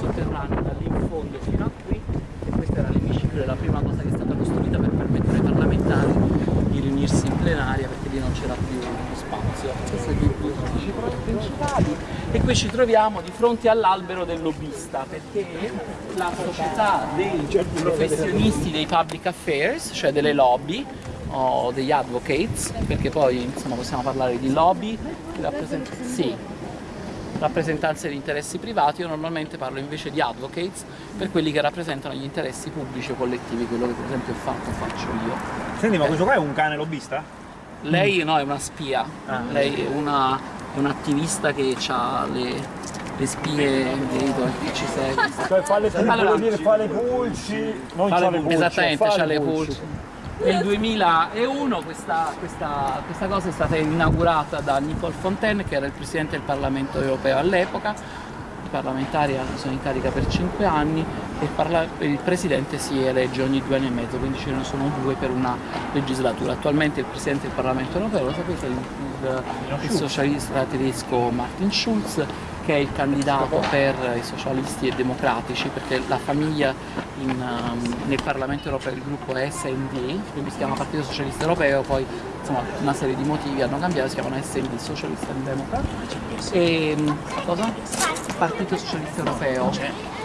sotterraneo da lì in fondo fino a qui. E questo era l'emiciclo, la prima cosa che è stata costruita per permettere ai parlamentari di riunirsi in plenaria perché lì non c'era più spazio. Questi sono i due uffici principali. E qui ci troviamo di fronte all'albero del lobbista perché la società dei professionisti dei public affairs, cioè delle lobby, o degli advocates, perché poi insomma, possiamo parlare di lobby, rappresent sì, rappresentanze di interessi privati, io normalmente parlo invece di advocates per quelli che rappresentano gli interessi pubblici o collettivi, quello che per esempio ho fatto, faccio io. Senti, ma eh. questo qua è un cane lobbista? Lei no, è una spia, ah. lei è, una, è un'attivista che ha le, le spie, vedo che ci segue. Cioè fa le pulci, allora, dire fa le pulci, non fa le pulci. Esattamente, fa le pulci. Nel 2001 questa, questa, questa, cosa è stata inaugurata da Nicole Fontaine che era il Presidente del Parlamento europeo all'epoca, i parlamentari sono in carica per 5 anni e il, Presidente si elegge ogni due anni e mezzo, quindi ce ne sono due per una legislatura. Attualmente il Presidente del Parlamento europeo, lo sapete, è il, il, il socialista tedesco Martin Schulz che è il candidato per i socialisti e democratici perché la famiglia in, um, nel Parlamento europeo, il gruppo è SND, quindi si chiama Partito Socialista Europeo, poi insomma una serie di motivi hanno cambiato, si chiamano SND, Socialista and Democrat. E um, cosa? Partito Socialista Europeo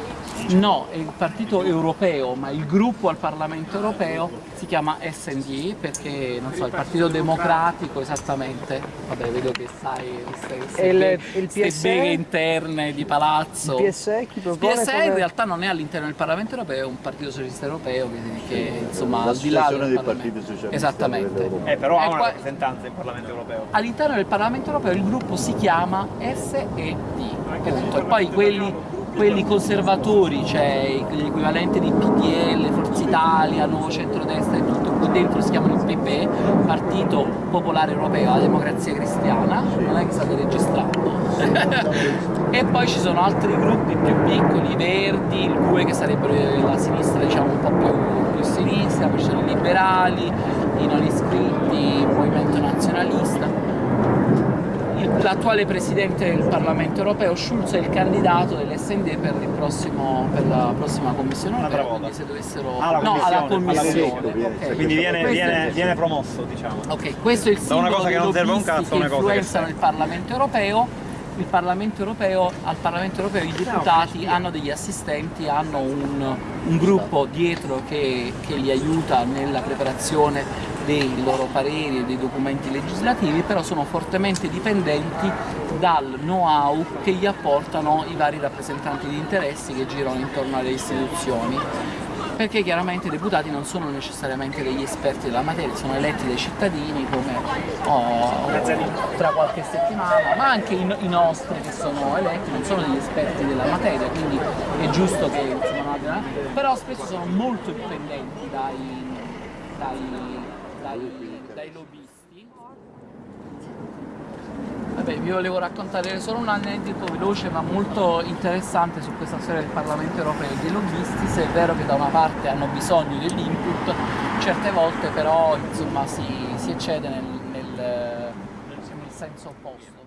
No, è il partito europeo, ma il gruppo al Parlamento europeo si chiama SND perché, non so, il partito democratico esattamente, vabbè vedo che sai queste, beghe interne di palazzo. Il PSE chi propone? Il PSE in realtà non è all'interno del Parlamento europeo, è un partito socialista europeo che, che insomma al di là del partito socialista Esattamente. Eh, però ha una rappresentanza nel Parlamento europeo. All'interno del Parlamento europeo il gruppo si chiama SED, appunto, e poi quelli quelli conservatori, cioè l'equivalente di PDL, Forza Italia, Nuovo Centrodestra e tutto, qui dentro si chiamano PP, Partito Popolare Europeo, la Democrazia Cristiana, non è che state registrando. e poi ci sono altri gruppi più piccoli, i Verdi, il GUE che sarebbero la sinistra diciamo un po' più, più sinistra, poi ci sono i liberali, i non iscritti, il movimento nazionalista l'attuale Presidente del Parlamento europeo, Schulz è il candidato dell'SND per, per, la prossima Commissione europea, quindi se dovessero... Ah, no, alla Commissione. Okay. Quindi viene, viene, viene, promosso, diciamo. Ok, questo è il simbolo da una cosa che non serve un cazzo, una cosa che influenzano il Parlamento europeo il Parlamento europeo, al Parlamento europeo i deputati hanno degli assistenti, hanno un, un gruppo dietro che, che, li aiuta nella preparazione dei loro pareri e dei documenti legislativi, però sono fortemente dipendenti dal know-how che gli apportano i vari rappresentanti di interessi che girano intorno alle istituzioni. Perché chiaramente i deputati non sono necessariamente degli esperti della materia, sono eletti dai cittadini come oh, tra qualche settimana, ma anche i, i, nostri che sono eletti non sono degli esperti della materia, quindi è giusto che insomma, però spesso sono molto dipendenti dai, dai, dai, dai lobbisti. Vabbè, vi volevo raccontare solo un aneddoto veloce ma molto interessante su questa storia del Parlamento europeo. E dei lobbisti, se è vero che da una parte hanno bisogno dell'input, certe volte però insomma, si, si eccede nel, nel, nel senso opposto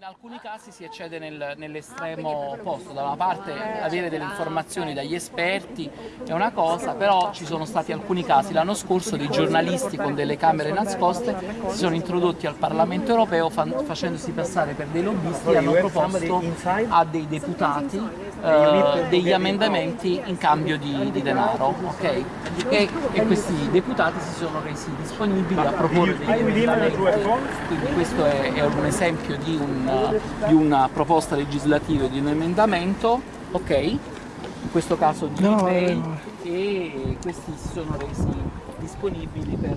in alcuni casi si eccede nel, nell'estremo opposto, da una parte avere delle informazioni dagli esperti è una cosa, però ci sono stati alcuni casi, l'anno scorso dei giornalisti con delle camere nascoste si sono introdotti al Parlamento europeo facendosi passare per dei lobbisti e hanno proposto a dei deputati eh, degli emendamenti in cambio di, di denaro, ok? E, e, questi deputati si sono resi disponibili a proporre degli emendamenti, quindi questo è, è un esempio di, un, di, una proposta legislativa di un emendamento, ok? In questo caso di no, eBay no. e questi si sono resi disponibili per,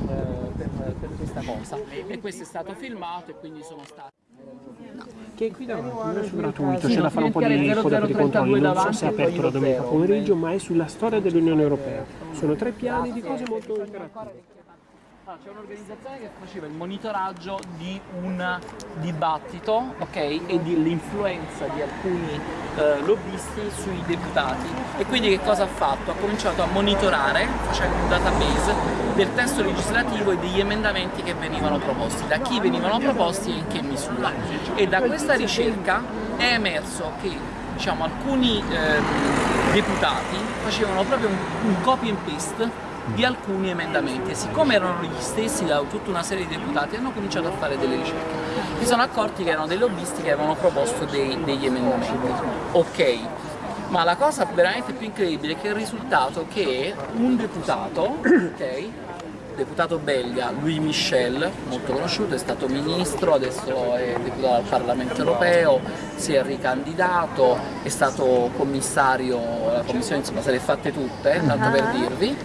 per, per questa cosa e questo è stato filmato e quindi sono stati che qui davanti, non è gratuito, c'è da fare un po' di info di controlli, non so se è aperto la domenica pomeriggio, ma è sulla storia dell'Unione Europea. Sono tre piani di cose molto interattive. Ah, c'è un'organizzazione che faceva il monitoraggio di un dibattito okay, e dell'influenza di alcuni eh, lobbisti sui deputati e quindi che cosa ha fatto? Ha cominciato a monitorare facendo un database del testo legislativo e degli emendamenti che venivano proposti, da chi venivano proposti e in che misura e da questa ricerca è emerso che diciamo, alcuni eh, deputati facevano proprio un, un copy and paste di alcuni emendamenti. E siccome erano gli stessi da tutta una serie di deputati hanno cominciato a fare delle ricerche. Si sono accorti che erano dei lobbisti che avevano proposto dei, degli emendamenti. Ok. Ma la cosa veramente più incredibile è che il risultato è che un deputato ok deputato belga Louis Michel, molto conosciuto, è stato ministro, adesso è deputato al Parlamento europeo, si è ricandidato, è stato commissario, la commissione insomma se le fatte tutte, tanto per dirvi,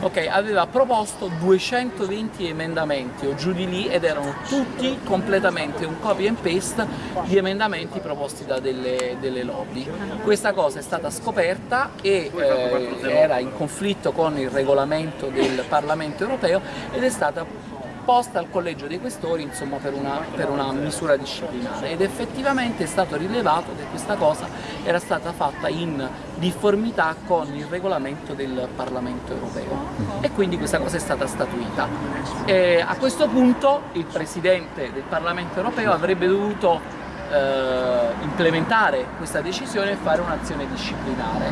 ok, aveva proposto 220 emendamenti o giù di lì ed erano tutti completamente un copy and paste di emendamenti proposti da delle, delle lobby. Questa cosa è stata scoperta e eh, era in conflitto con il regolamento del Parlamento europeo ed è stata posta al collegio dei questori insomma, per, una, per, una, misura disciplinare. Ed effettivamente è stato rilevato che questa cosa era stata fatta in difformità con il regolamento del Parlamento europeo. E quindi questa cosa è stata statuita. E a questo punto il Presidente del Parlamento europeo avrebbe dovuto eh, implementare questa decisione e fare un'azione disciplinare.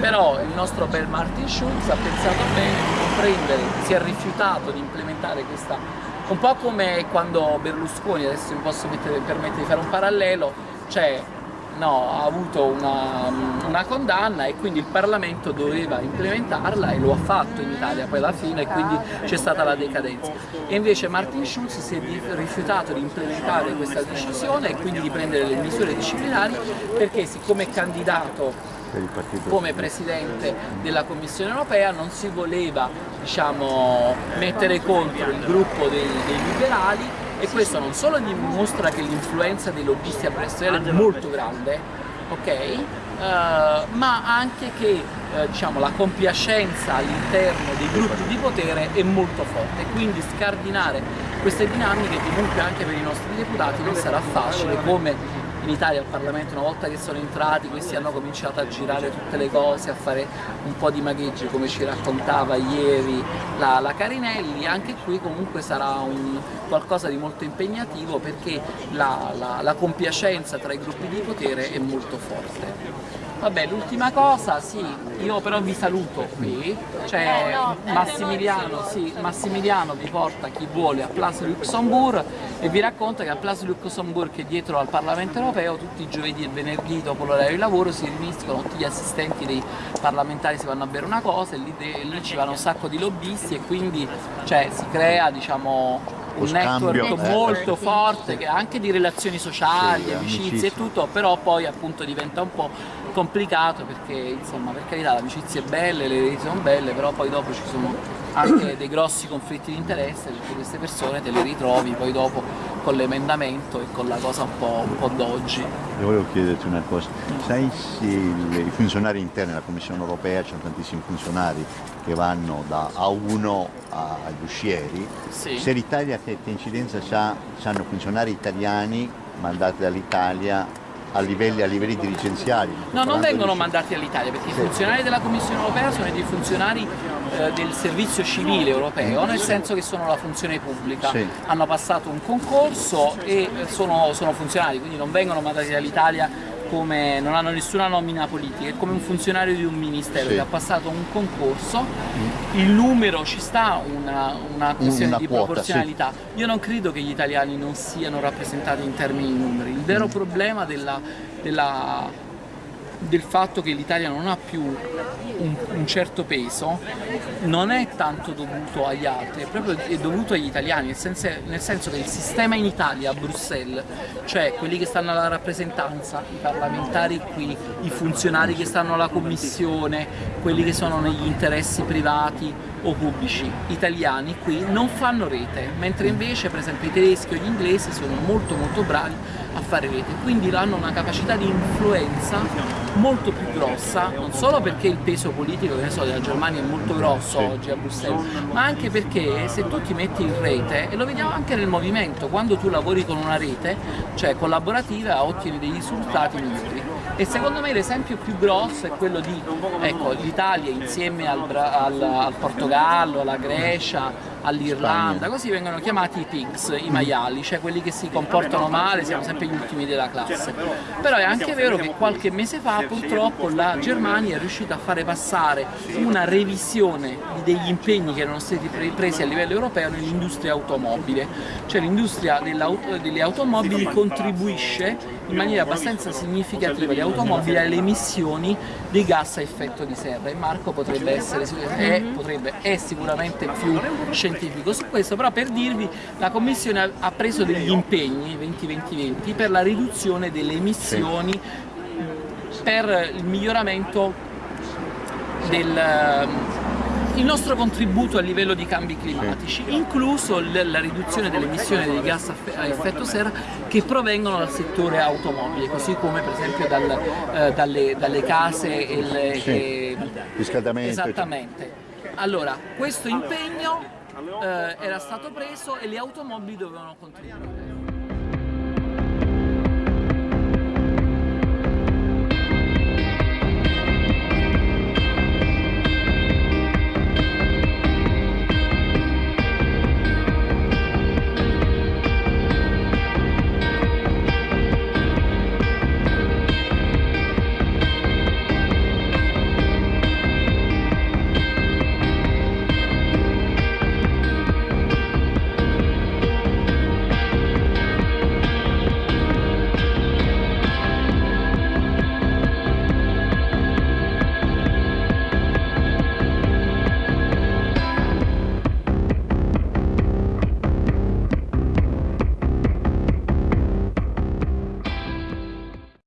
Però il nostro bel Martin Schulz ha pensato bene di non prendere, si è rifiutato di implementare questa, un po' come quando Berlusconi, adesso mi posso mettere, permettere di fare un parallelo, cioè no, ha avuto una, una, condanna e quindi il Parlamento doveva implementarla e lo ha fatto in Italia poi alla fine e quindi c'è stata la decadenza. E invece Martin Schulz si è rifiutato di implementare questa decisione e quindi di prendere le misure disciplinari perché siccome è candidato come Presidente della Commissione europea non si voleva diciamo, mettere contro il gruppo dei, dei liberali e questo non solo dimostra che l'influenza dei lobbisti a Bruxelles è molto. grande, ok? Uh, ma anche che uh, diciamo, la compiacenza all'interno dei gruppi di potere è molto forte, quindi scardinare queste dinamiche comunque anche per i nostri deputati non sarà facile come in Italia al Parlamento una volta che sono entrati questi hanno cominciato a girare tutte le cose, a fare un po' di magheggi come ci raccontava ieri la, la Carinelli, anche qui comunque sarà un, qualcosa di molto impegnativo perché la, la, la compiacenza tra i gruppi di potere è molto forte. Vabbè, l'ultima cosa, sì, io però vi saluto qui, cioè Massimiliano, sì, Massimiliano vi porta chi vuole a Place Luxembourg e vi racconta che a Place Luxembourg che è dietro al Parlamento Europeo tutti i giovedì e venerdì dopo l'orario di lavoro si riuniscono tutti gli assistenti dei parlamentari si vanno a bere una cosa e lì, lì ci vanno un sacco di lobbisti e quindi cioè, si crea diciamo un network eh. molto forte che anche di relazioni sociali, sì, amicizie, amicizie e tutto, però poi appunto diventa un po' complicato perché insomma per carità l'amicizia è bella, le reti sono belle, però poi dopo ci sono anche dei grossi conflitti di interesse perché queste persone te le ritrovi poi dopo con l'emendamento e con la cosa un po', un po d'oggi. Io volevo chiederti una cosa, sai se i funzionari interni della Commissione europea, ci sono tantissimi funzionari che vanno da A1 agli uscieri, sì. se l'Italia che, che incidenza ha, hanno funzionari italiani mandati dall'Italia a livelli, a livelli dirigenziali. No, non vengono di... mandati all'Italia perché sì. i funzionari della Commissione europea sono dei funzionari eh, del servizio civile europeo, nel senso che sono la funzione pubblica. Sì. Hanno passato un concorso e sono, sono funzionari, quindi non vengono mandati dall'Italia come, non hanno nessuna nomina politica, è come un funzionario di un ministero sì. che ha passato un concorso, mm. il numero ci sta una, una questione una di quota, proporzionalità. Sì. Io non credo che gli italiani non siano rappresentati in termini di numeri, il vero mm. problema della, della del fatto che l'Italia non ha più un, un, certo peso non è tanto dovuto agli altri, è proprio è dovuto agli italiani, nel senso, nel senso, che il sistema in Italia, a Bruxelles, cioè quelli che stanno alla rappresentanza, i parlamentari qui, i funzionari che stanno alla commissione, quelli che sono negli interessi privati o pubblici italiani qui non fanno rete, mentre invece per esempio i tedeschi o gli inglesi sono molto molto bravi a fare rete, quindi hanno una capacità di influenza molto più grossa, non solo perché il peso politico so, della Germania è molto grosso oggi a Bruxelles, ma anche perché se tu ti metti in rete, e lo vediamo anche nel movimento, quando tu lavori con una rete, cioè collaborativa, ottieni dei risultati migliori. E secondo me l'esempio più grosso è quello di ecco, l'Italia insieme al, al, al Portogallo, alla Grecia, all'Irlanda, così vengono chiamati i pigs, i maiali, cioè quelli che si comportano male, siamo sempre gli ultimi della classe. Però è anche vero che qualche mese fa purtroppo la Germania è riuscita a fare passare una revisione degli impegni che erano stati presi a livello europeo nell'industria automobile, cioè l'industria delle automobili contribuisce in maniera abbastanza significativa le automobili alle emissioni dei gas a effetto di serra. E Marco potrebbe essere è, potrebbe, è sicuramente più scientifico su questo, però per dirvi la Commissione ha preso degli impegni 2020-2020 per la riduzione delle emissioni per il miglioramento del il nostro contributo a livello di cambi climatici, incluso la riduzione delle emissioni dei gas a effetto serra che provengono dal settore automobile, così come per esempio dal, eh, dalle, dalle, case e il sì, riscaldamento. Esattamente. Allora, questo impegno eh, era stato preso e le automobili dovevano contribuire.